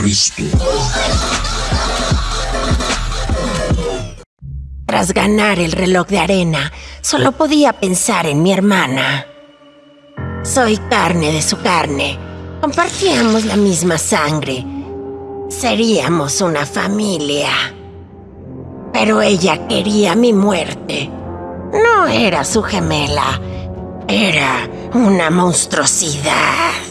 Cristo. Tras ganar el reloj de arena, solo podía pensar en mi hermana. Soy carne de su carne. Compartíamos la misma sangre. Seríamos una familia. Pero ella quería mi muerte. No era su gemela. Era una monstruosidad.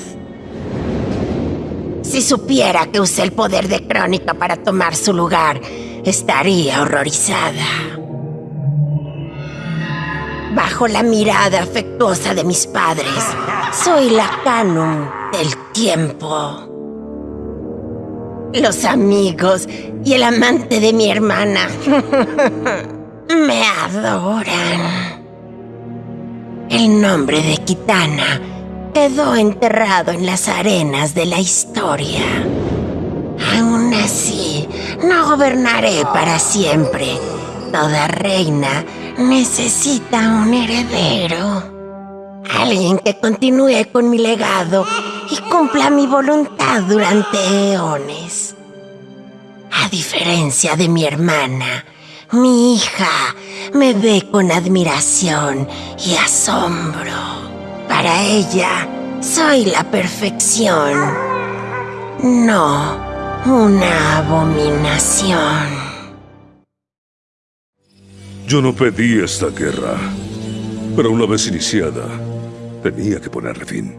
Si supiera que usé el poder de Crónica para tomar su lugar, estaría horrorizada. Bajo la mirada afectuosa de mis padres, soy la Canum del tiempo. Los amigos y el amante de mi hermana me adoran. El nombre de Kitana quedó enterrado en las arenas de la historia. Aún así, no gobernaré para siempre. Toda reina necesita un heredero. Alguien que continúe con mi legado y cumpla mi voluntad durante eones. A diferencia de mi hermana, mi hija me ve con admiración y asombro. Para ella, soy la perfección, no una abominación. Yo no pedí esta guerra, pero una vez iniciada, tenía que ponerle fin.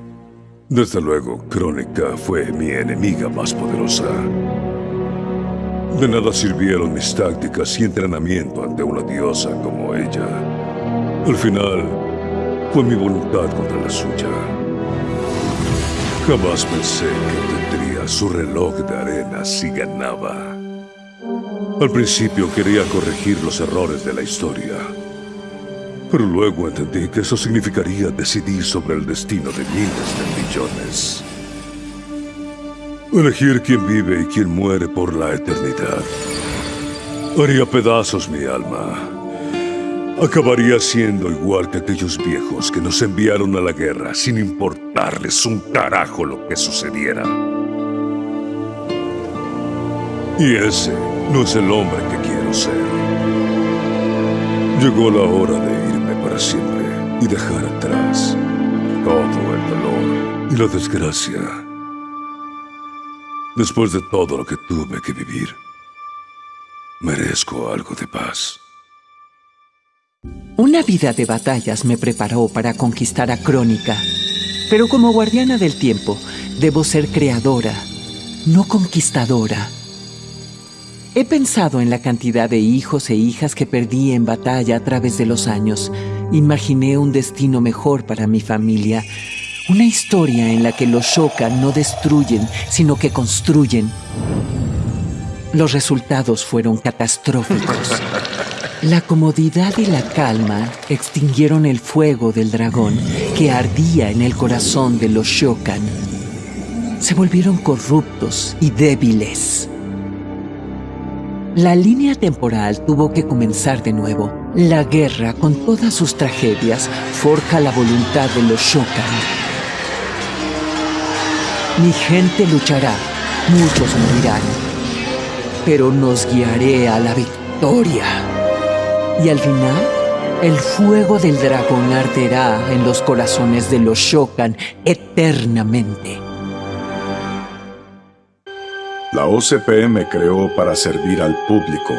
Desde luego, Crónica fue mi enemiga más poderosa. De nada sirvieron mis tácticas y entrenamiento ante una diosa como ella. Al final, fue mi voluntad contra la suya. Jamás pensé que tendría su reloj de arena si ganaba. Al principio quería corregir los errores de la historia. Pero luego entendí que eso significaría decidir sobre el destino de miles de millones. Elegir quién vive y quién muere por la eternidad. Haría pedazos mi alma acabaría siendo igual que aquellos viejos que nos enviaron a la guerra sin importarles un carajo lo que sucediera. Y ese no es el hombre que quiero ser. Llegó la hora de irme para siempre y dejar atrás todo el dolor y la desgracia. Después de todo lo que tuve que vivir, merezco algo de paz. Una vida de batallas me preparó para conquistar a Crónica, pero como guardiana del tiempo, debo ser creadora, no conquistadora. He pensado en la cantidad de hijos e hijas que perdí en batalla a través de los años. Imaginé un destino mejor para mi familia, una historia en la que los Shokan no destruyen, sino que construyen. Los resultados fueron catastróficos. La comodidad y la calma extinguieron el fuego del dragón que ardía en el corazón de los Shokan. Se volvieron corruptos y débiles. La línea temporal tuvo que comenzar de nuevo. La guerra, con todas sus tragedias, forja la voluntad de los Shokan. Mi gente luchará, muchos morirán, pero nos guiaré a la victoria. Y al final, el fuego del dragón arderá en los corazones de los Shokan eternamente. La OCP me creó para servir al público,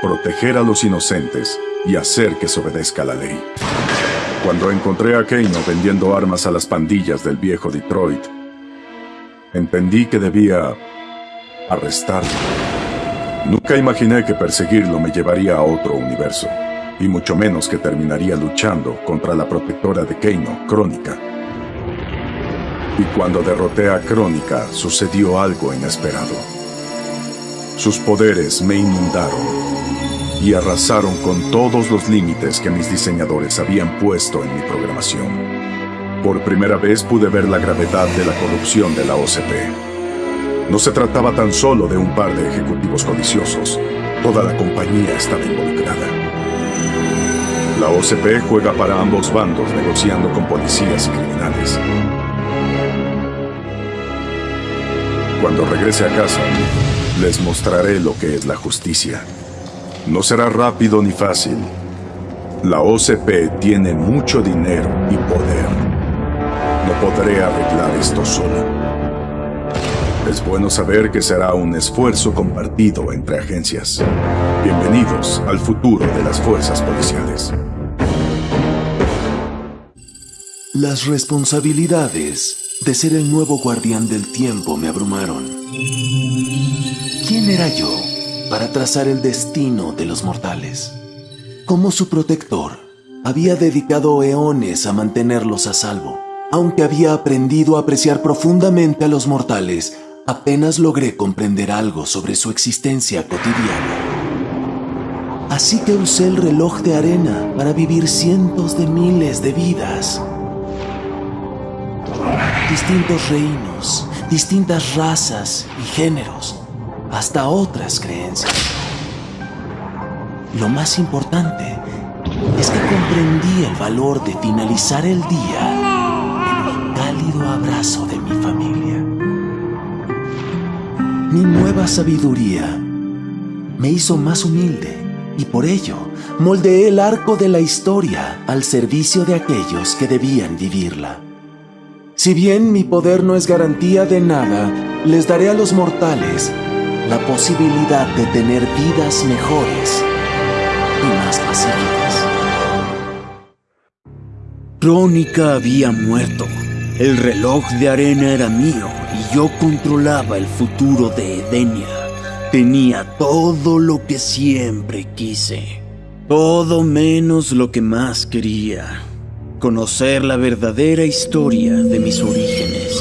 proteger a los inocentes y hacer que se obedezca la ley. Cuando encontré a Keino vendiendo armas a las pandillas del viejo Detroit, entendí que debía arrestarlo. Nunca imaginé que perseguirlo me llevaría a otro universo, y mucho menos que terminaría luchando contra la protectora de Keino, Crónica. Y cuando derroté a Crónica, sucedió algo inesperado. Sus poderes me inundaron y arrasaron con todos los límites que mis diseñadores habían puesto en mi programación. Por primera vez pude ver la gravedad de la corrupción de la OCP no se trataba tan solo de un par de ejecutivos codiciosos. Toda la compañía estaba involucrada. La OCP juega para ambos bandos negociando con policías y criminales. Cuando regrese a casa, les mostraré lo que es la justicia. No será rápido ni fácil. La OCP tiene mucho dinero y poder. No podré arreglar esto sola. Es bueno saber que será un esfuerzo compartido entre agencias. Bienvenidos al futuro de las fuerzas policiales. Las responsabilidades de ser el nuevo guardián del tiempo me abrumaron. ¿Quién era yo para trazar el destino de los mortales? Como su protector, había dedicado eones a mantenerlos a salvo. Aunque había aprendido a apreciar profundamente a los mortales, apenas logré comprender algo sobre su existencia cotidiana. Así que usé el reloj de arena para vivir cientos de miles de vidas distintos reinos, distintas razas y géneros, hasta otras creencias. Lo más importante es que comprendí el valor de finalizar el día en el cálido abrazo de mi familia. Mi nueva sabiduría me hizo más humilde y por ello moldeé el arco de la historia al servicio de aquellos que debían vivirla. Si bien mi poder no es garantía de nada, les daré a los mortales la posibilidad de tener vidas mejores y más pacíficas. Crónica había muerto. El reloj de arena era mío y yo controlaba el futuro de Edenia. Tenía todo lo que siempre quise. Todo menos lo que más quería conocer la verdadera historia de mis orígenes.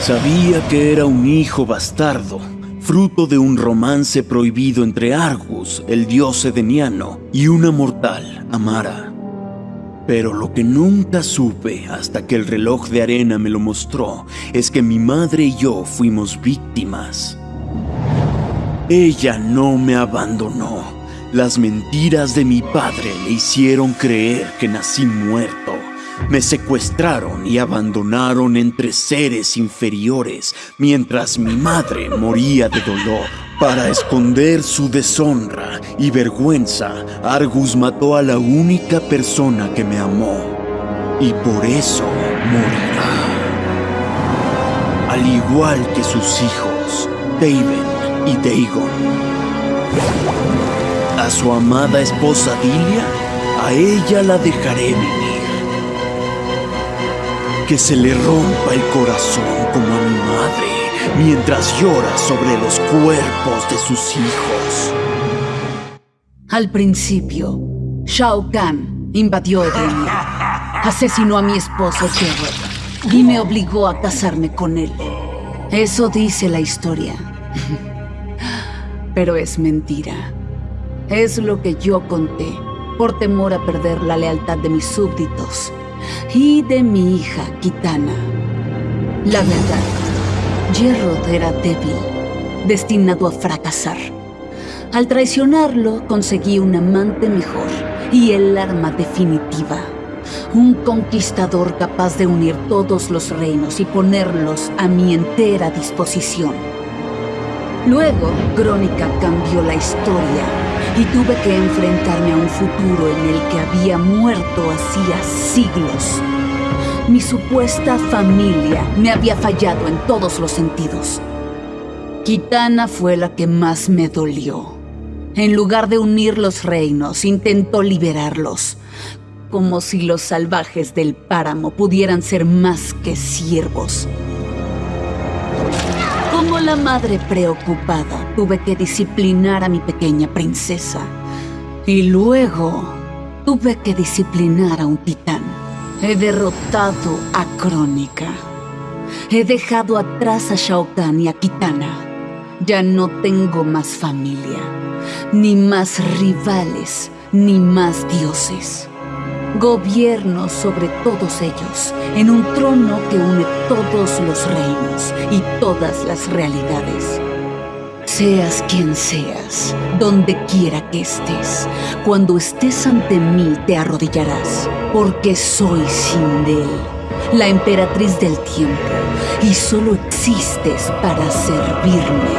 Sabía que era un hijo bastardo, fruto de un romance prohibido entre Argus, el dios edeniano, y una mortal, Amara. Pero lo que nunca supe hasta que el reloj de arena me lo mostró es que mi madre y yo fuimos víctimas. Ella no me abandonó las mentiras de mi padre le hicieron creer que nací muerto. Me secuestraron y abandonaron entre seres inferiores mientras mi madre moría de dolor. Para esconder su deshonra y vergüenza, Argus mató a la única persona que me amó. Y por eso morirá. Al igual que sus hijos, David y Dagon a su amada esposa Dilia, a ella la dejaré vivir. Que se le rompa el corazón como a mi madre mientras llora sobre los cuerpos de sus hijos. Al principio, Shao Kahn invadió Edenia, asesinó a mi esposo Gerard y me obligó a casarme con él. Eso dice la historia. Pero es mentira. Es lo que yo conté, por temor a perder la lealtad de mis súbditos y de mi hija Kitana. La verdad, Gerrod era débil, destinado a fracasar. Al traicionarlo, conseguí un amante mejor y el arma definitiva. Un conquistador capaz de unir todos los reinos y ponerlos a mi entera disposición. Luego, Crónica cambió la historia y tuve que enfrentarme a un futuro en el que había muerto hacía siglos. Mi supuesta familia me había fallado en todos los sentidos. Kitana fue la que más me dolió. En lugar de unir los reinos, intentó liberarlos, como si los salvajes del páramo pudieran ser más que siervos. Como la madre preocupada, tuve que disciplinar a mi pequeña princesa. Y luego tuve que disciplinar a un titán. He derrotado a Crónica. He dejado atrás a Shao Kahn y a Kitana. Ya no tengo más familia, ni más rivales, ni más dioses gobierno sobre todos ellos, en un trono que une todos los reinos y todas las realidades. Seas quien seas, donde quiera que estés, cuando estés ante mí te arrodillarás, porque soy Sindel, la emperatriz del tiempo, y solo existes para servirme.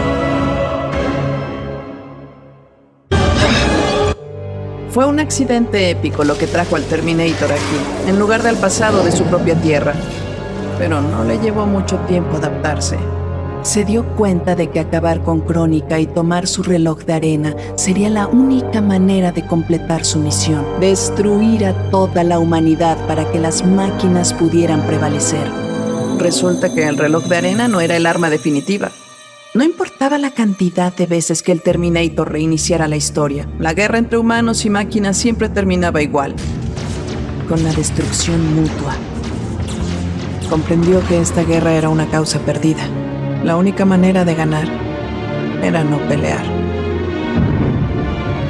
Fue un accidente épico lo que trajo al Terminator aquí, en lugar del pasado de su propia tierra. Pero no le llevó mucho tiempo adaptarse. Se dio cuenta de que acabar con Crónica y tomar su reloj de arena sería la única manera de completar su misión, destruir a toda la humanidad para que las máquinas pudieran prevalecer. Resulta que el reloj de arena no era el arma definitiva. No importaba la cantidad de veces que el Terminator reiniciara la historia, la guerra entre humanos y máquinas siempre terminaba igual, con la destrucción mutua. Comprendió que esta guerra era una causa perdida. La única manera de ganar era no pelear.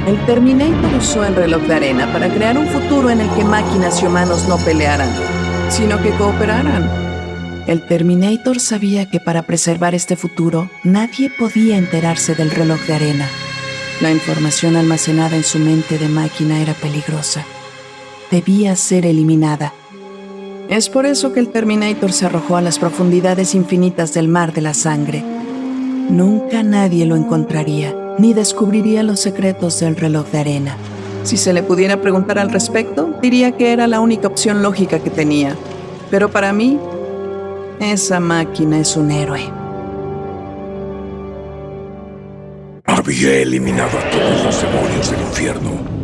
El Terminator usó el reloj de arena para crear un futuro en el que máquinas y humanos no pelearan, sino que cooperaran el Terminator sabía que para preservar este futuro nadie podía enterarse del reloj de arena. La información almacenada en su mente de máquina era peligrosa. Debía ser eliminada. Es por eso que el Terminator se arrojó a las profundidades infinitas del mar de la sangre. Nunca nadie lo encontraría, ni descubriría los secretos del reloj de arena. Si se le pudiera preguntar al respecto, diría que era la única opción lógica que tenía. Pero para mí, esa máquina es un héroe. Había eliminado a todos los demonios del infierno.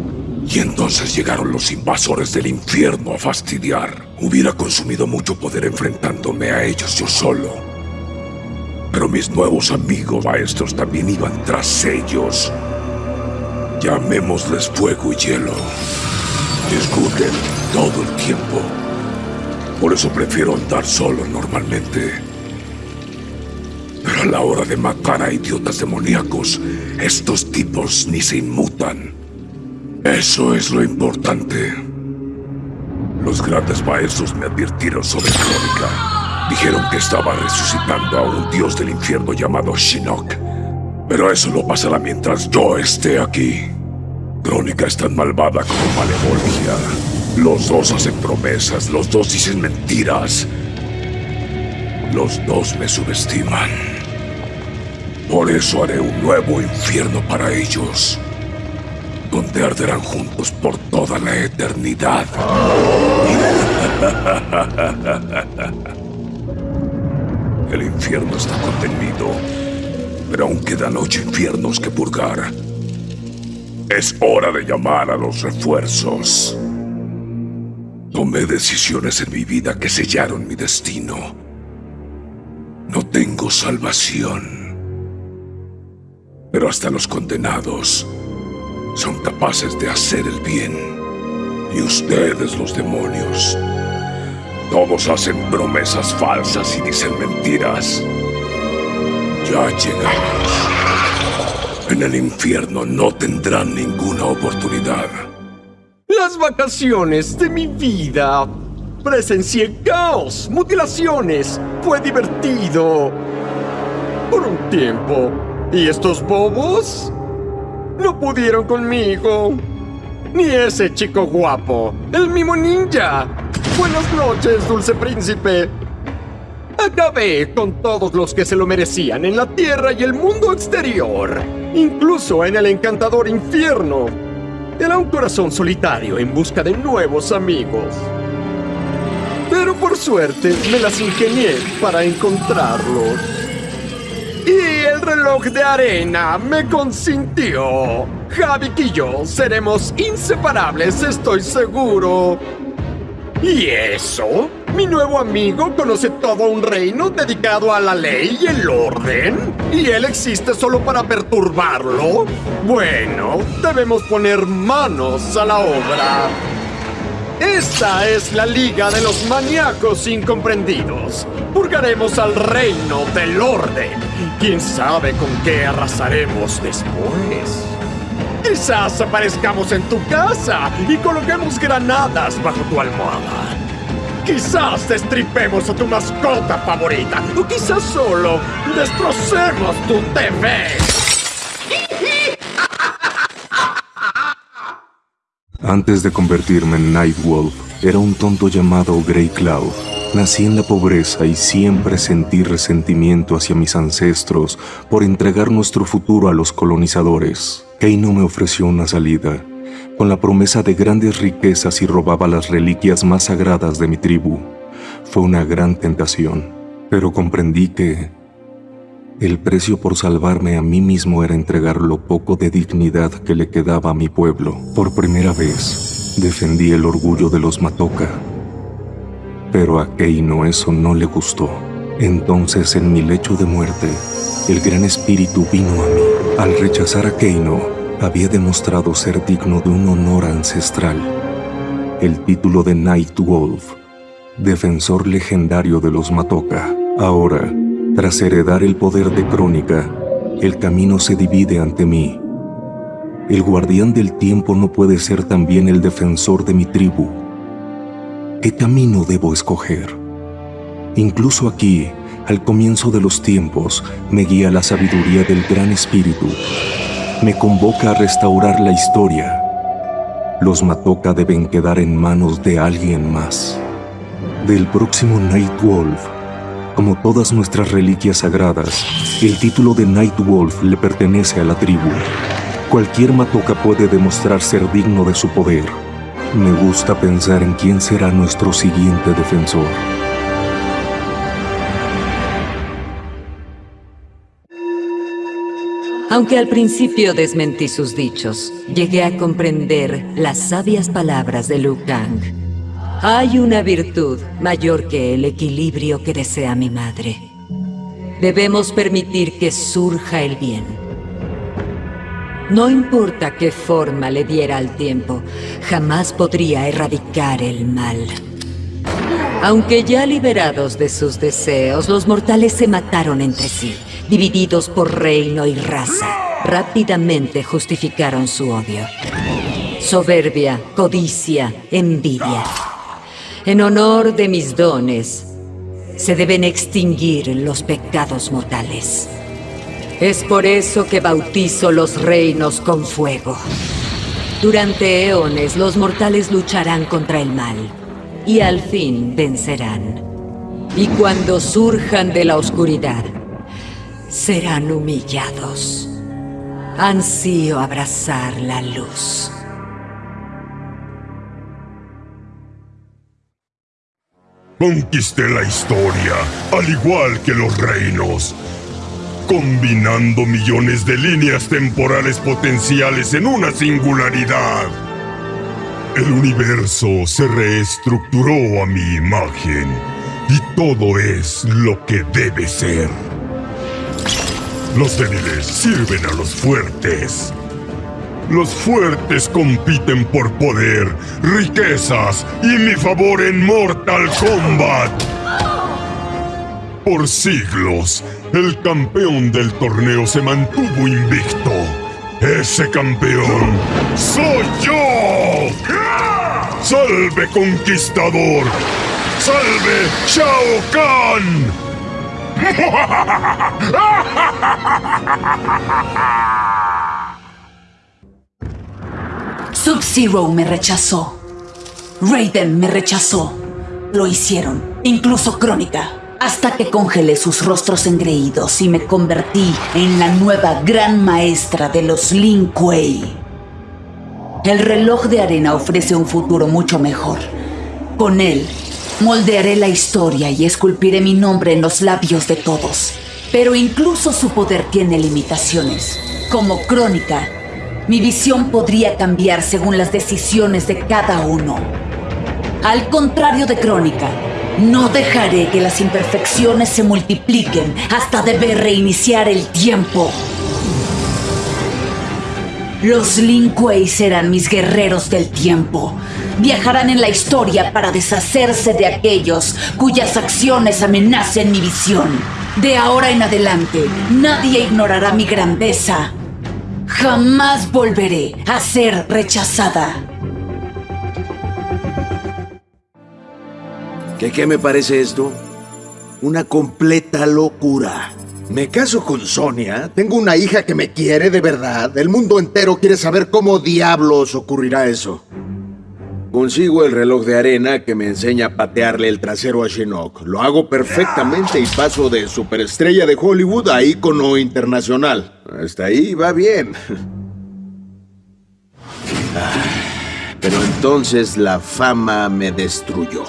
Y entonces llegaron los invasores del infierno a fastidiar. Hubiera consumido mucho poder enfrentándome a ellos yo solo. Pero mis nuevos amigos maestros también iban tras ellos. Llamémosles fuego y hielo. Discuten todo el tiempo. Por eso prefiero andar solo normalmente. Pero a la hora de matar a idiotas demoníacos, estos tipos ni se inmutan. Eso es lo importante. Los grandes maestros me advirtieron sobre Crónica. Dijeron que estaba resucitando a un dios del infierno llamado Shinnok. Pero eso no pasará mientras yo esté aquí. Crónica es tan malvada como Malevolgia. Los dos hacen promesas, los dos dicen mentiras. Los dos me subestiman. Por eso haré un nuevo infierno para ellos, donde arderán juntos por toda la eternidad. El infierno está contenido, pero aún quedan ocho infiernos que purgar. Es hora de llamar a los refuerzos. Tomé decisiones en mi vida que sellaron mi destino. No tengo salvación. Pero hasta los condenados son capaces de hacer el bien. Y ustedes, los demonios, todos hacen promesas falsas y dicen mentiras. Ya llegamos. En el infierno no tendrán ninguna oportunidad. Las vacaciones de mi vida. Presencié caos, mutilaciones. Fue divertido. Por un tiempo. ¿Y estos bobos? No pudieron conmigo. Ni ese chico guapo. El mimo ninja. Buenas noches, dulce príncipe. Acabé con todos los que se lo merecían en la tierra y el mundo exterior. Incluso en el encantador infierno. Era un corazón solitario en busca de nuevos amigos. Pero por suerte me las ingenié para encontrarlos. Y el reloj de arena me consintió. Javik y yo seremos inseparables, estoy seguro. ¿Y eso? Mi nuevo amigo conoce todo un reino dedicado a la ley y el orden. ¿Y él existe solo para perturbarlo? Bueno, debemos poner manos a la obra. Esta es la Liga de los Maníacos Incomprendidos. Purgaremos al reino del orden. ¿Quién sabe con qué arrasaremos después? Quizás aparezcamos en tu casa y coloquemos granadas bajo tu almohada. Quizás destripemos a tu mascota favorita. O quizás solo destrocemos tu TV. Antes de convertirme en Nightwolf, era un tonto llamado Grey Cloud. Nací en la pobreza y siempre sentí resentimiento hacia mis ancestros por entregar nuestro futuro a los colonizadores. Keino me ofreció una salida, con la promesa de grandes riquezas y robaba las reliquias más sagradas de mi tribu. Fue una gran tentación, pero comprendí que el precio por salvarme a mí mismo era entregar lo poco de dignidad que le quedaba a mi pueblo. Por primera vez, defendí el orgullo de los Matoka pero a Keino eso no le gustó. Entonces en mi lecho de muerte, el gran espíritu vino a mí. Al rechazar a Keino, había demostrado ser digno de un honor ancestral. El título de Night Wolf, defensor legendario de los Matoka. Ahora, tras heredar el poder de Crónica, el camino se divide ante mí. El guardián del tiempo no puede ser también el defensor de mi tribu ¿Qué camino debo escoger? Incluso aquí, al comienzo de los tiempos, me guía la sabiduría del Gran Espíritu. Me convoca a restaurar la historia. Los Matoka deben quedar en manos de alguien más. Del próximo Night Wolf, como todas nuestras reliquias sagradas, el título de Night Wolf le pertenece a la tribu. Cualquier Matoka puede demostrar ser digno de su poder me gusta pensar en quién será nuestro siguiente defensor. Aunque al principio desmentí sus dichos, llegué a comprender las sabias palabras de Liu Kang. Hay una virtud mayor que el equilibrio que desea mi madre. Debemos permitir que surja el bien no importa qué forma le diera al tiempo, jamás podría erradicar el mal. Aunque ya liberados de sus deseos, los mortales se mataron entre sí, divididos por reino y raza. Rápidamente justificaron su odio. Soberbia, codicia, envidia. En honor de mis dones, se deben extinguir los pecados mortales. Es por eso que bautizo los reinos con fuego. Durante eones los mortales lucharán contra el mal y al fin vencerán. Y cuando surjan de la oscuridad, serán humillados. Ansío abrazar la luz. Conquisté la historia, al igual que los reinos combinando millones de líneas temporales potenciales en una singularidad. El universo se reestructuró a mi imagen y todo es lo que debe ser. Los débiles sirven a los fuertes. Los fuertes compiten por poder, riquezas y mi favor en Mortal Kombat. Por siglos, el campeón del torneo se mantuvo invicto. Ese campeón soy yo. ¡Salve conquistador! ¡Salve Shao Kahn! Sub-Zero me rechazó. Raiden me rechazó. Lo hicieron, incluso Crónica hasta que congelé sus rostros engreídos y me convertí en la nueva gran maestra de los Lin Kuei. El reloj de arena ofrece un futuro mucho mejor. Con él, moldearé la historia y esculpiré mi nombre en los labios de todos. Pero incluso su poder tiene limitaciones. Como crónica, mi visión podría cambiar según las decisiones de cada uno. Al contrario de crónica, no dejaré que las imperfecciones se multipliquen hasta deber reiniciar el tiempo. Los Lin Kuei serán mis guerreros del tiempo. Viajarán en la historia para deshacerse de aquellos cuyas acciones amenacen mi visión. De ahora en adelante, nadie ignorará mi grandeza. Jamás volveré a ser rechazada. ¿Qué, ¿Qué me parece esto? Una completa locura. Me caso con Sonia, tengo una hija que me quiere de verdad, el mundo entero quiere saber cómo diablos ocurrirá eso. Consigo el reloj de arena que me enseña a patearle el trasero a Shinnok. Lo hago perfectamente y paso de superestrella de Hollywood a ícono internacional. Hasta ahí va bien. Ah, pero entonces la fama me destruyó.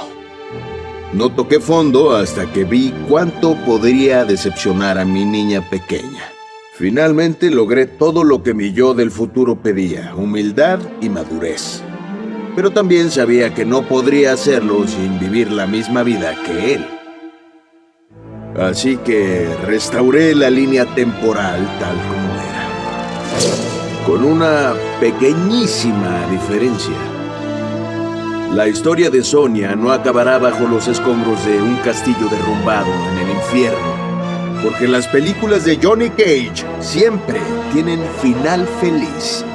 No toqué fondo hasta que vi cuánto podría decepcionar a mi niña pequeña. Finalmente logré todo lo que mi yo del futuro pedía, humildad y madurez. Pero también sabía que no podría hacerlo sin vivir la misma vida que él. Así que restauré la línea temporal tal como era. Con una pequeñísima diferencia. La historia de Sonia no acabará bajo los escombros de un castillo derrumbado en el infierno porque las películas de Johnny Cage siempre tienen final feliz.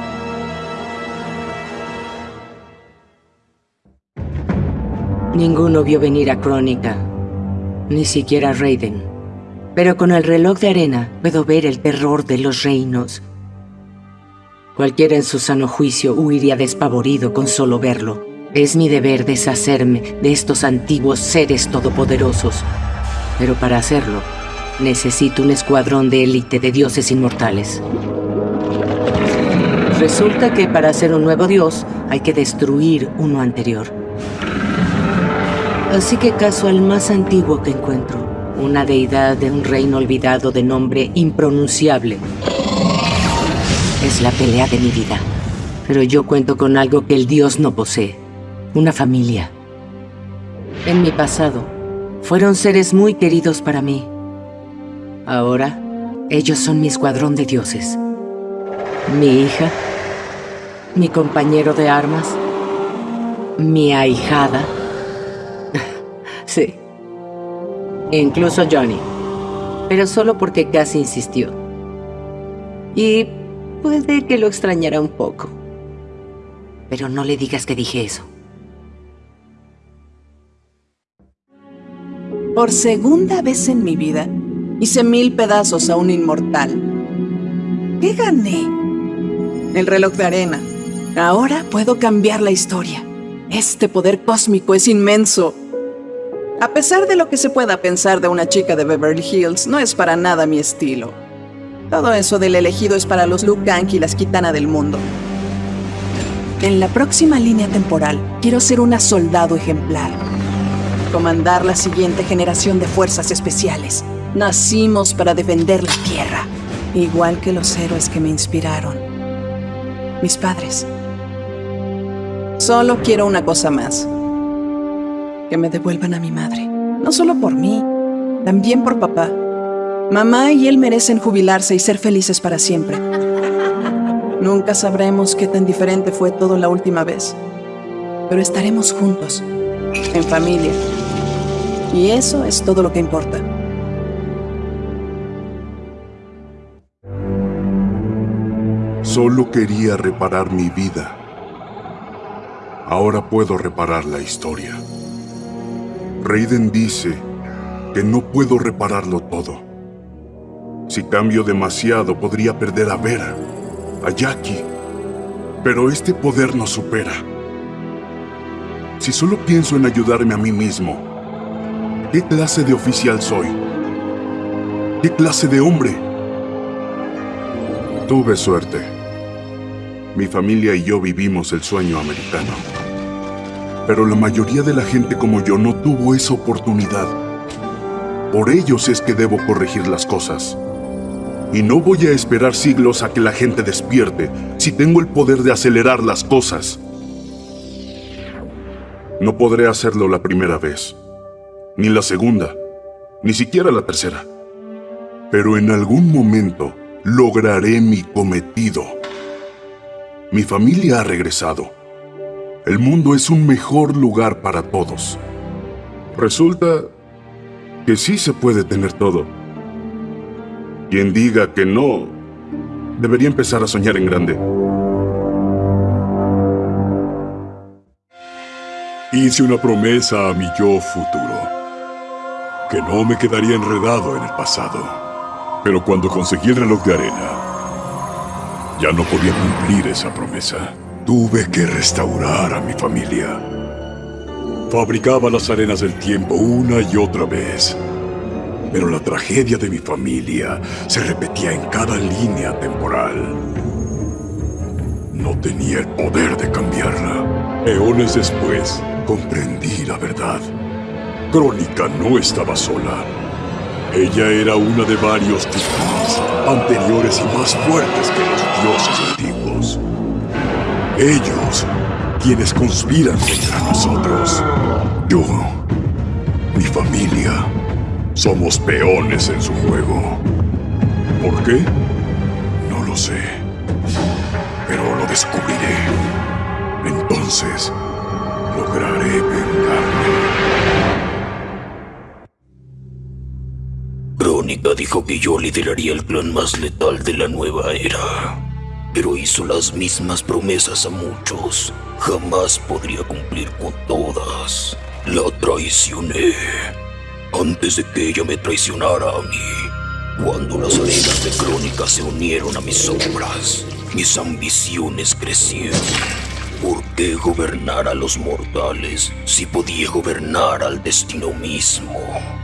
Ninguno vio venir a Crónica, ni siquiera Raiden. Pero con el reloj de arena puedo ver el terror de los reinos. Cualquiera en su sano juicio huiría despavorido con solo verlo. Es mi deber deshacerme de estos antiguos seres todopoderosos. Pero para hacerlo, Necesito un escuadrón de élite de dioses inmortales. Resulta que para ser un nuevo dios hay que destruir uno anterior. Así que caso al más antiguo que encuentro, una deidad de un reino olvidado de nombre impronunciable. Es la pelea de mi vida. Pero yo cuento con algo que el dios no posee. Una familia. En mi pasado, fueron seres muy queridos para mí. Ahora, ellos son mi escuadrón de dioses. Mi hija, mi compañero de armas, mi ahijada. Sí. Incluso Johnny. Pero solo porque casi insistió. Y puede que lo extrañara un poco. Pero no le digas que dije eso. Por segunda vez en mi vida, Hice mil pedazos a un inmortal. ¿Qué gané? El reloj de arena. Ahora puedo cambiar la historia. Este poder cósmico es inmenso. A pesar de lo que se pueda pensar de una chica de Beverly Hills, no es para nada mi estilo. Todo eso del elegido es para los Luke Gang y las Kitana del mundo. En la próxima línea temporal, quiero ser una soldado ejemplar. Comandar la siguiente generación de fuerzas especiales. Nacimos para defender la tierra, igual que los héroes que me inspiraron. Mis padres. Solo quiero una cosa más. Que me devuelvan a mi madre. No solo por mí, también por papá. Mamá y él merecen jubilarse y ser felices para siempre. Nunca sabremos qué tan diferente fue todo la última vez. Pero estaremos juntos, en familia. Y eso es todo lo que importa. Solo quería reparar mi vida. Ahora puedo reparar la historia. Raiden dice que no puedo repararlo todo. Si cambio demasiado podría perder a Vera, a Jackie. Pero este poder nos supera. Si solo pienso en ayudarme a mí mismo, ¿qué clase de oficial soy? ¿Qué clase de hombre? Tuve suerte. Mi familia y yo vivimos el sueño americano. Pero la mayoría de la gente como yo no tuvo esa oportunidad. Por ellos es que debo corregir las cosas. Y no voy a esperar siglos a que la gente despierte si tengo el poder de acelerar las cosas. No podré hacerlo la primera vez, ni la segunda, ni siquiera la tercera. Pero en algún momento lograré mi cometido. Mi familia ha regresado. El mundo es un mejor lugar para todos. Resulta que sí se puede tener todo. Quien diga que no, debería empezar a soñar en grande. Hice una promesa a mi yo futuro, que no me quedaría enredado en el pasado. Pero cuando conseguí el reloj de arena, ya no podía cumplir esa promesa. Tuve que restaurar a mi familia. Fabricaba las arenas del tiempo una y otra vez. Pero la tragedia de mi familia se repetía en cada línea temporal. No tenía el poder de cambiarla. Eones después, comprendí la verdad. Crónica no estaba sola. Ella era una de varios titanes, anteriores y más fuertes que los dioses antiguos. Ellos, quienes conspiran contra nosotros. Yo, mi familia, somos peones en su juego. ¿Por qué? No lo sé. Pero lo descubriré. Entonces, lograré vengarme. Crónica dijo que yo lideraría el clan más letal de la nueva era pero hizo las mismas promesas a muchos. Jamás podría cumplir con todas. La traicioné. Antes de que ella me traicionara a mí. Cuando las arenas de crónica se unieron a mis sombras, mis ambiciones crecieron. ¿Por qué gobernar a los mortales si podía gobernar al destino mismo?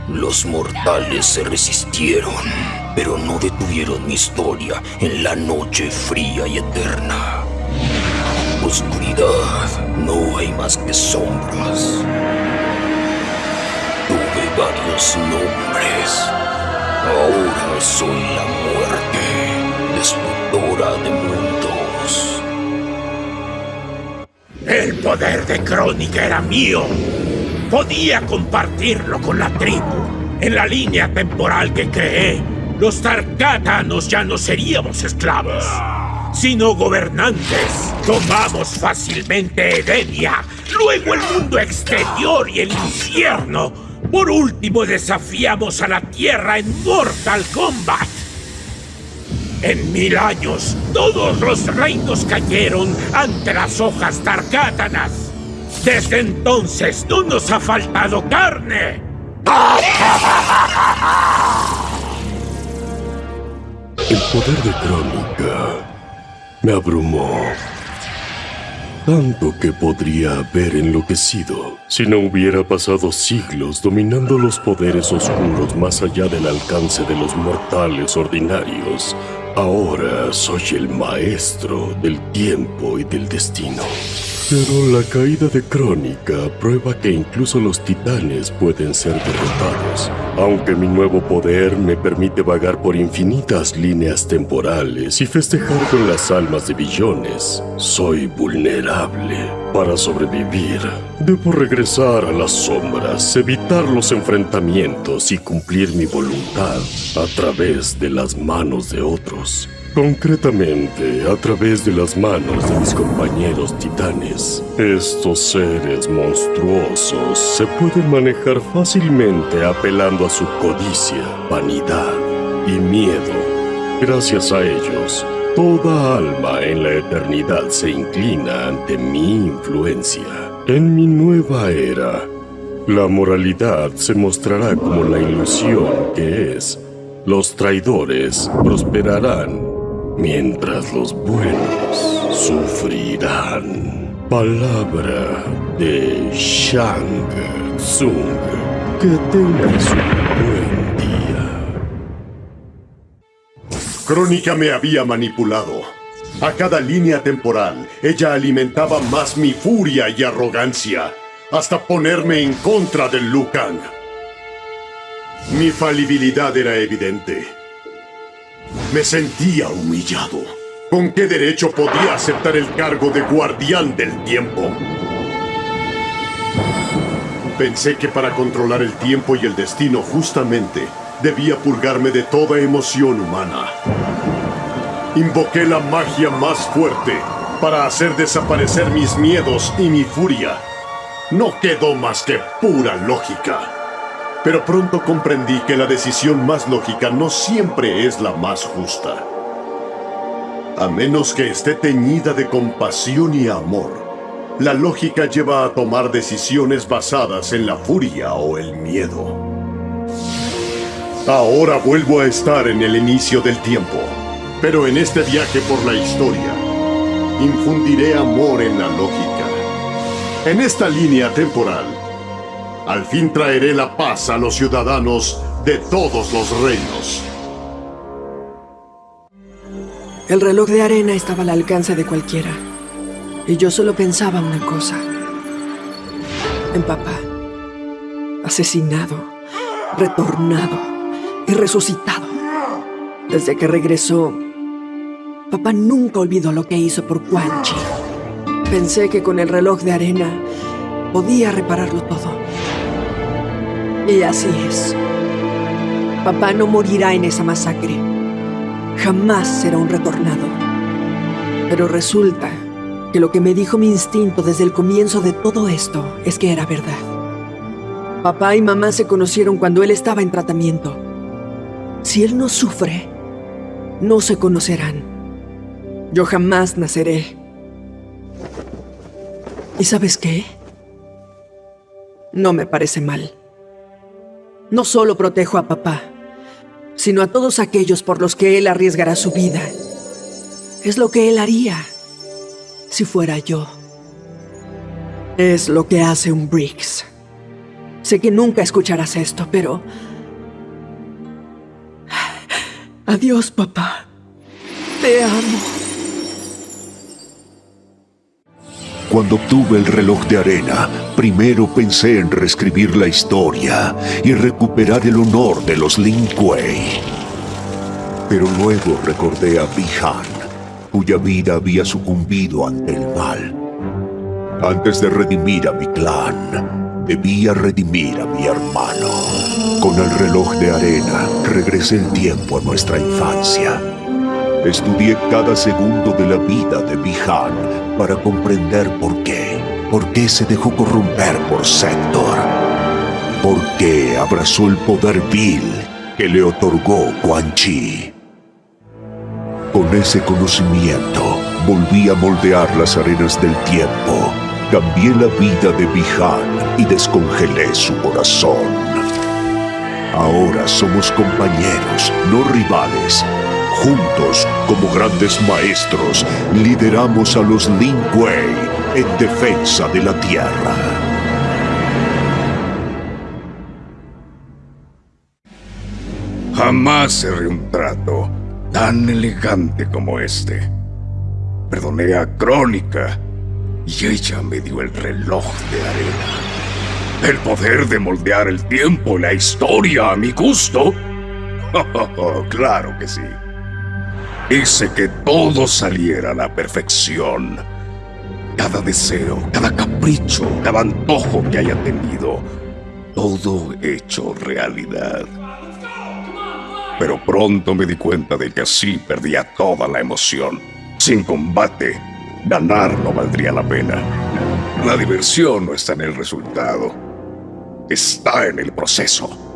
Los mortales se resistieron pero no detuvieron mi historia en la noche fría y eterna. Oscuridad, no hay más que sombras. Tuve varios nombres. Ahora soy la muerte, destructora de mundos. El poder de Crónica era mío. Podía compartirlo con la tribu en la línea temporal que creé los Tarkatanos ya no seríamos esclavos, sino gobernantes. Tomamos fácilmente Edenia, luego el mundo exterior y el infierno. Por último desafiamos a la Tierra en Mortal Kombat. En mil años, todos los reinos cayeron ante las hojas Tarkatanas. Desde entonces no nos ha faltado carne. El poder de Crónica me abrumó. Tanto que podría haber enloquecido si no hubiera pasado siglos dominando los poderes oscuros más allá del alcance de los mortales ordinarios. Ahora soy el maestro del tiempo y del destino. Pero la caída de Crónica prueba que incluso los titanes pueden ser derrotados. Aunque mi nuevo poder me permite vagar por infinitas líneas temporales y festejar con las almas de billones, soy vulnerable. Para sobrevivir, debo regresar a las sombras, evitar los enfrentamientos y cumplir mi voluntad a través de las manos de otros. Concretamente, a través de las manos de mis compañeros titanes. Estos seres monstruosos se pueden manejar fácilmente apelando a su codicia, vanidad y miedo. Gracias a ellos, toda alma en la eternidad se inclina ante mi influencia. En mi nueva era, la moralidad se mostrará como la ilusión que es. Los traidores prosperarán mientras los buenos sufrirán. Palabra de Shang Tsung. Que tengas un buen día. Crónica me había manipulado. A cada línea temporal, ella alimentaba más mi furia y arrogancia, hasta ponerme en contra del Liu Kang. Mi falibilidad era evidente. Me sentía humillado. ¿Con qué derecho podía aceptar el cargo de guardián del tiempo? Pensé que para controlar el tiempo y el destino justamente debía purgarme de toda emoción humana. Invoqué la magia más fuerte para hacer desaparecer mis miedos y mi furia. No quedó más que pura lógica. Pero pronto comprendí que la decisión más lógica no siempre es la más justa. A menos que esté teñida de compasión y amor, la lógica lleva a tomar decisiones basadas en la furia o el miedo. Ahora vuelvo a estar en el inicio del tiempo, pero en este viaje por la historia, infundiré amor en la lógica. En esta línea temporal, al fin traeré la paz a los ciudadanos de todos los reinos. El reloj de arena estaba al alcance de cualquiera. Y yo solo pensaba una cosa. En papá. Asesinado, retornado y resucitado. Desde que regresó, papá nunca olvidó lo que hizo por Quan Chi. Pensé que con el reloj de arena podía repararlo todo. Y así es. Papá no morirá en esa masacre. Jamás será un retornado. Pero resulta que lo que me dijo mi instinto desde el comienzo de todo esto es que era verdad. Papá y mamá se conocieron cuando él estaba en tratamiento. Si él no sufre, no se conocerán. Yo jamás naceré. ¿Y sabes qué? No me parece mal. No solo protejo a papá, sino a todos aquellos por los que él arriesgará su vida. Es lo que él haría si fuera yo. Es lo que hace un Briggs. Sé que nunca escucharás esto, pero... Adiós, papá. Te amo. Cuando obtuve el reloj de arena, primero pensé en reescribir la historia y recuperar el honor de los Lin Kuei. Pero luego recordé a Bihan, cuya vida había sucumbido ante el mal. Antes de redimir a mi clan, debía redimir a mi hermano. Con el reloj de arena, regresé el tiempo a nuestra infancia. Estudié cada segundo de la vida de Bihan para comprender por qué. Por qué se dejó corromper por Sector. Por qué abrazó el poder vil que le otorgó Quan Chi. Con ese conocimiento, volví a moldear las arenas del tiempo. Cambié la vida de Bihan y descongelé su corazón. Ahora somos compañeros, no rivales. Juntos, como grandes maestros, lideramos a los Lin Kuei en defensa de la Tierra. Jamás cerré un trato tan elegante como este. Perdoné a Crónica y ella me dio el reloj de arena. El poder de moldear el tiempo y la historia a mi gusto. claro que sí. Hice que todo saliera a la perfección. Cada deseo, cada capricho, cada antojo que haya tenido, todo hecho realidad. Pero pronto me di cuenta de que así perdía toda la emoción. Sin combate, ganar no valdría la pena. La diversión no está en el resultado, está en el proceso.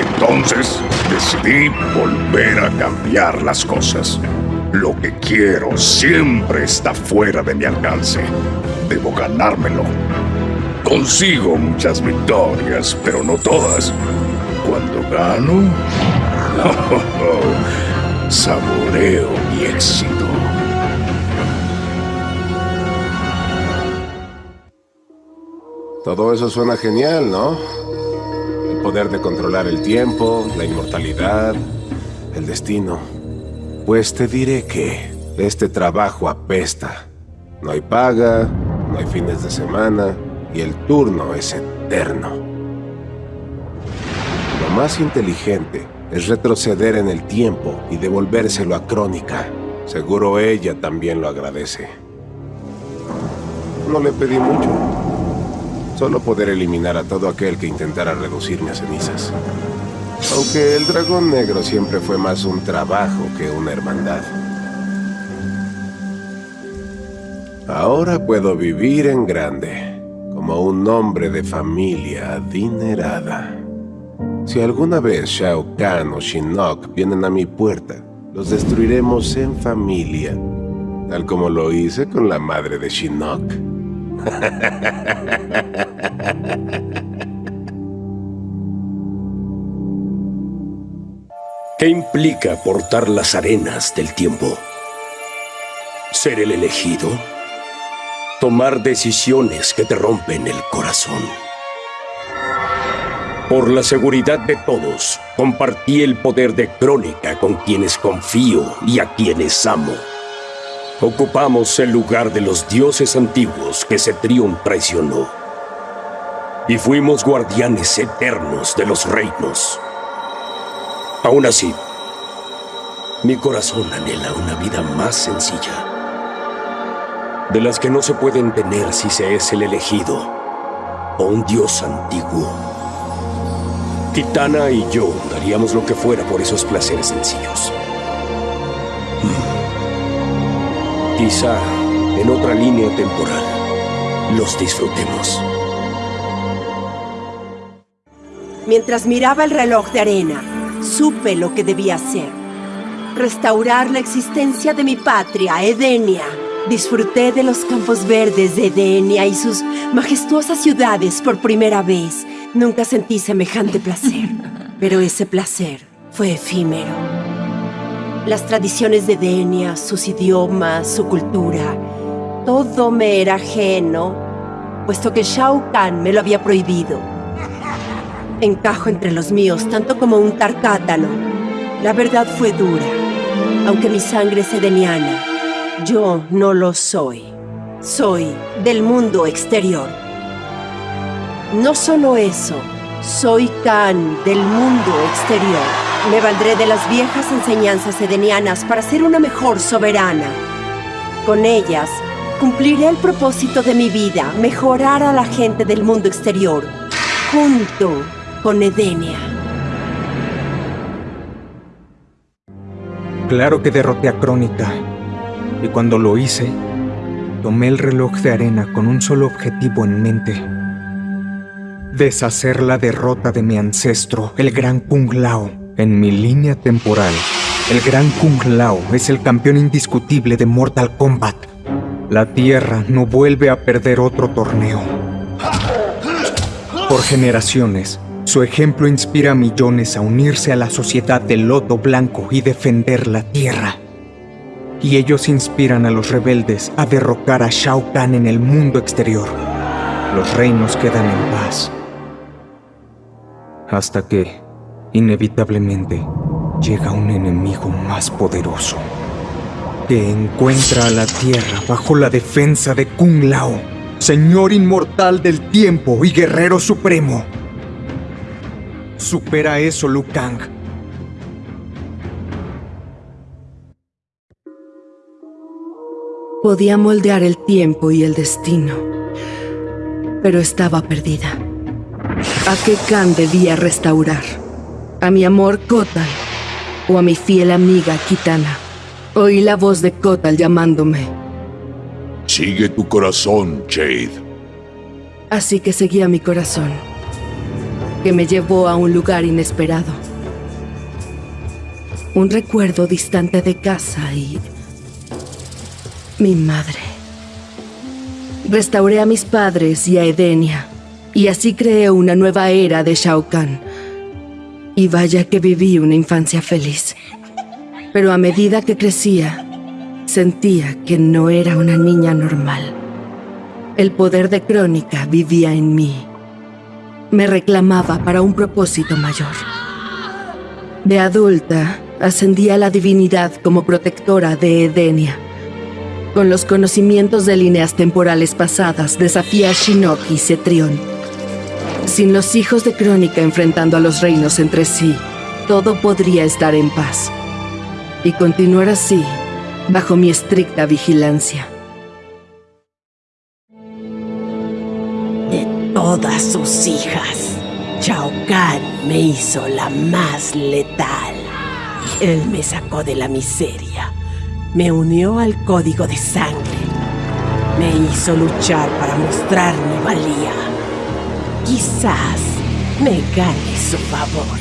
Entonces decidí volver a cambiar las cosas. Lo que quiero siempre está fuera de mi alcance. Debo ganármelo. Consigo muchas victorias, pero no todas. Cuando gano, saboreo mi éxito. Todo eso suena genial, ¿no? Poder de controlar el tiempo, la inmortalidad, el destino. Pues te diré que este trabajo apesta. No hay paga, no hay fines de semana y el turno es eterno. Lo más inteligente es retroceder en el tiempo y devolvérselo a Crónica. Seguro ella también lo agradece. No le pedí mucho. Solo poder eliminar a todo aquel que intentara reducirme a cenizas. Aunque el dragón negro siempre fue más un trabajo que una hermandad. Ahora puedo vivir en grande, como un hombre de familia adinerada. Si alguna vez Shao Kahn o Shinnok vienen a mi puerta, los destruiremos en familia, tal como lo hice con la madre de Shinnok. ¿Qué implica portar las arenas del tiempo? ser el elegido, tomar decisiones que te rompen el corazón. Por la seguridad de todos, compartí el poder de Crónica con quienes confío y a quienes amo. Ocupamos el lugar de los dioses antiguos que Cetrión traicionó. Y fuimos guardianes eternos de los reinos. Aún así, mi corazón anhela una vida más sencilla. De las que no se pueden tener si se es el elegido o un dios antiguo. Kitana y yo daríamos lo que fuera por esos placeres sencillos. Quizá en otra línea temporal los disfrutemos. Mientras miraba el reloj de arena, supe lo que debía hacer. Restaurar la existencia de mi patria, Edenia. Disfruté de los campos verdes de Edenia y sus majestuosas ciudades por primera vez. Nunca sentí semejante placer, pero ese placer fue efímero las tradiciones de Denia, sus idiomas, su cultura. Todo me era ajeno, puesto que Shao Kahn me lo había prohibido. Encajo entre los míos tanto como un tarcátano. La verdad fue dura. Aunque mi sangre es edeniana, yo no lo soy. Soy del mundo exterior. No solo eso, soy Khan del mundo exterior. Me valdré de las viejas enseñanzas edenianas para ser una mejor soberana. Con ellas, cumpliré el propósito de mi vida, mejorar a la gente del mundo exterior, junto con Edenia. Claro que derroté a Crónica, y cuando lo hice, tomé el reloj de arena con un solo objetivo en mente. Deshacer la derrota de mi ancestro, el gran Kung Lao. En mi línea temporal, el gran Kung Lao es el campeón indiscutible de Mortal Kombat. La Tierra no vuelve a perder otro torneo. Por generaciones, su ejemplo inspira a millones a unirse a la sociedad del Loto Blanco y defender la Tierra. Y ellos inspiran a los rebeldes a derrocar a Shao Kahn en el mundo exterior. Los reinos quedan en paz. Hasta que, inevitablemente llega un enemigo más poderoso que encuentra a la Tierra bajo la defensa de Kung Lao, Señor inmortal del tiempo y guerrero supremo. Supera eso, Liu Kang. Podía moldear el tiempo y el destino, pero estaba perdida. ¿A qué Khan debía restaurar? A mi amor Kotal o a mi fiel amiga Kitana. Oí la voz de Kotal llamándome. Sigue tu corazón, Jade. Así que seguí a mi corazón, que me llevó a un lugar inesperado. Un recuerdo distante de casa y... mi madre. Restauré a mis padres y a Edenia, y así creé una nueva era de Shao Kahn y vaya que viví una infancia feliz. Pero a medida que crecía, sentía que no era una niña normal. El poder de Crónica vivía en mí. Me reclamaba para un propósito mayor. De adulta, ascendí a la divinidad como protectora de Edenia. Con los conocimientos de líneas temporales pasadas, desafía a Shinnok y Cetrión sin los hijos de Crónica enfrentando a los reinos entre sí, todo podría estar en paz. Y continuar así, bajo mi estricta vigilancia. De todas sus hijas, Shao Kahn me hizo la más letal. Él me sacó de la miseria, me unió al código de sangre, me hizo luchar para mostrar mi valía. Quizás me gane su favor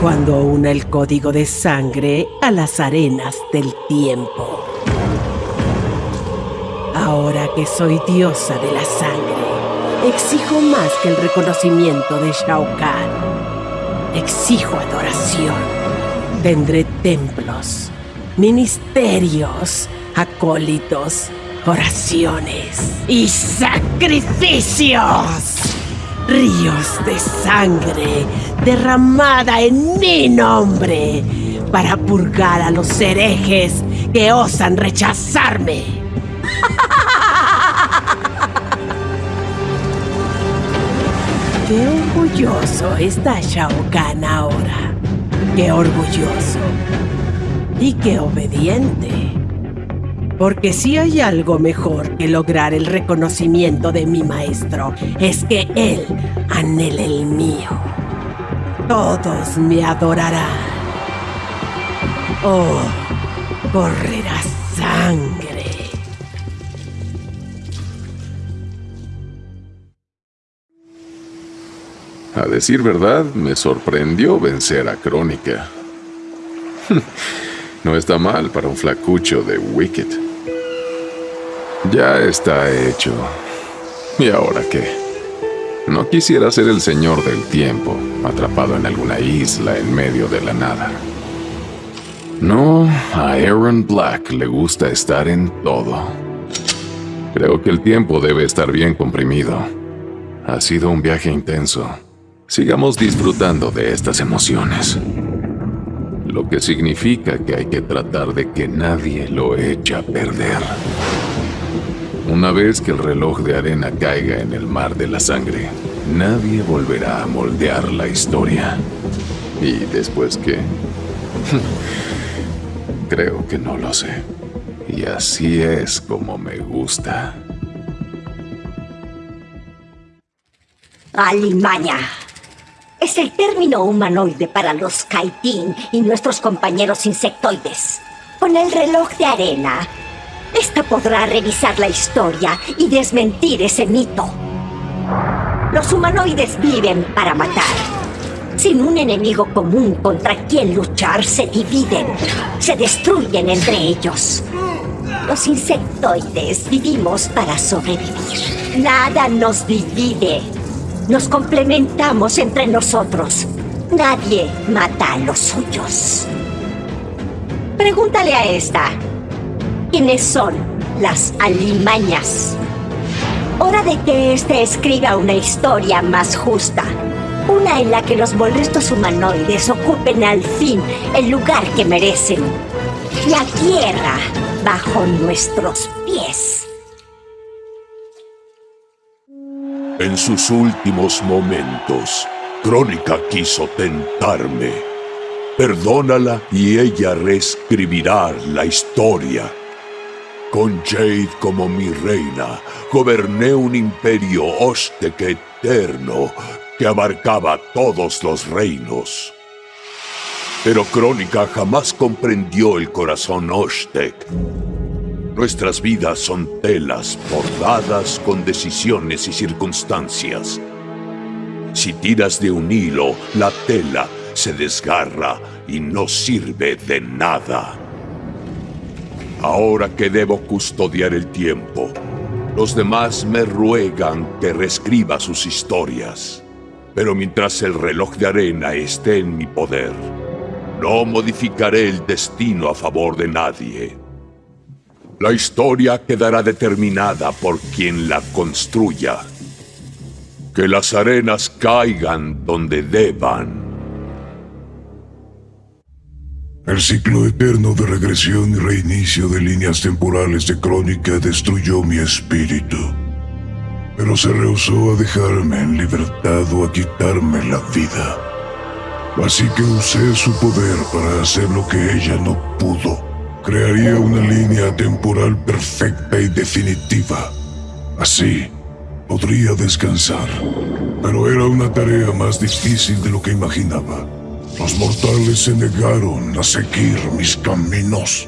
cuando una el código de sangre a las arenas del tiempo. Ahora que soy diosa de la sangre, exijo más que el reconocimiento de Shao Kahn. Exijo adoración. Tendré templos, ministerios acólitos, oraciones y sacrificios. Ríos de sangre derramada en mi nombre para purgar a los herejes que osan rechazarme. Qué orgulloso está Shao Kahn ahora. Qué orgulloso. Y qué obediente. Porque si hay algo mejor que lograr el reconocimiento de mi maestro, es que él anhele el mío. Todos me adorarán. Oh, correrá sangre. A decir verdad, me sorprendió vencer a Crónica. no está mal para un flacucho de Wicked. Ya está hecho. ¿Y ahora qué? No quisiera ser el señor del tiempo, atrapado en alguna isla en medio de la nada. No, a Aaron Black le gusta estar en todo. Creo que el tiempo debe estar bien comprimido. Ha sido un viaje intenso. Sigamos disfrutando de estas emociones. Lo que significa que hay que tratar de que nadie lo eche a perder. Una vez que el reloj de arena caiga en el mar de la sangre, nadie volverá a moldear la historia. ¿Y después qué? Creo que no lo sé. Y así es como me gusta. Alimaña. Es el término humanoide para los Kaitin y nuestros compañeros insectoides. Con el reloj de arena, esta podrá revisar la historia y desmentir ese mito. Los humanoides viven para matar. Sin un enemigo común contra quien luchar, se dividen, se destruyen entre ellos. Los insectoides vivimos para sobrevivir. Nada nos divide. Nos complementamos entre nosotros. Nadie mata a los suyos. Pregúntale a esta. ¿Quiénes son las alimañas? Hora de que éste escriba una historia más justa. Una en la que los molestos humanoides ocupen al fin el lugar que merecen. La tierra bajo nuestros pies. En sus últimos momentos, Crónica quiso tentarme. Perdónala y ella reescribirá la historia. Con Jade como mi reina, goberné un imperio Oztec eterno que abarcaba todos los reinos. Pero Crónica jamás comprendió el corazón Oztec. Nuestras vidas son telas bordadas con decisiones y circunstancias. Si tiras de un hilo, la tela se desgarra y no sirve de nada. Ahora que debo custodiar el tiempo, los demás me ruegan que reescriba sus historias. Pero mientras el reloj de arena esté en mi poder, no modificaré el destino a favor de nadie. La historia quedará determinada por quien la construya. Que las arenas caigan donde deban. El ciclo eterno de regresión y reinicio de líneas temporales de crónica destruyó mi espíritu. Pero se rehusó a dejarme en libertad o a quitarme la vida. Así que usé su poder para hacer lo que ella no pudo. Crearía una línea temporal perfecta y definitiva. Así, podría descansar. Pero era una tarea más difícil de lo que imaginaba. Los mortales se negaron a seguir mis caminos.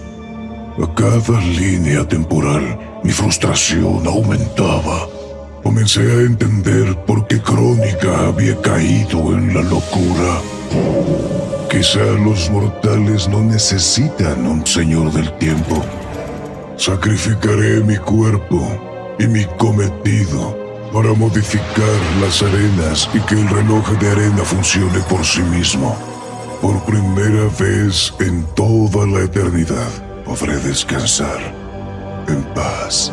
A cada línea temporal, mi frustración aumentaba. Comencé a entender por qué Crónica había caído en la locura. Quizá los mortales no necesitan un señor del tiempo. Sacrificaré mi cuerpo y mi cometido para modificar las arenas y que el reloj de arena funcione por sí mismo. Por primera vez en toda la eternidad podré descansar. en paz.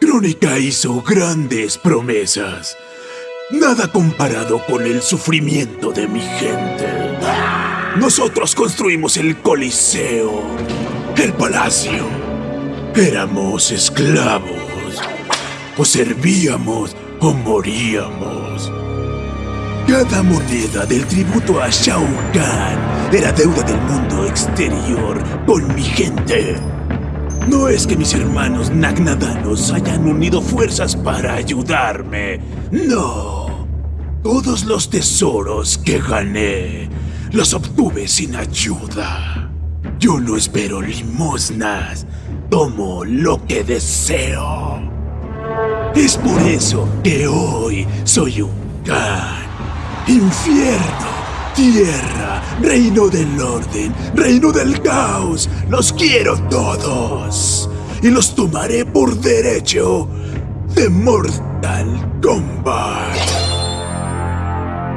Crónica hizo grandes promesas. Nada comparado con el sufrimiento de mi gente. Nosotros construimos el Coliseo, el Palacio. Éramos esclavos. O servíamos o moríamos. Cada moneda del tributo a Shao Kahn era deuda del mundo exterior con mi gente. No es que mis hermanos Nagnadanos hayan unido fuerzas para ayudarme. No. Todos los tesoros que gané los obtuve sin ayuda. Yo no espero limosnas. Tomo lo que deseo. Es por eso que hoy soy un Khan. Infierno, tierra, reino del orden, reino del caos. Los quiero todos. Y los tomaré por derecho de Mortal Kombat.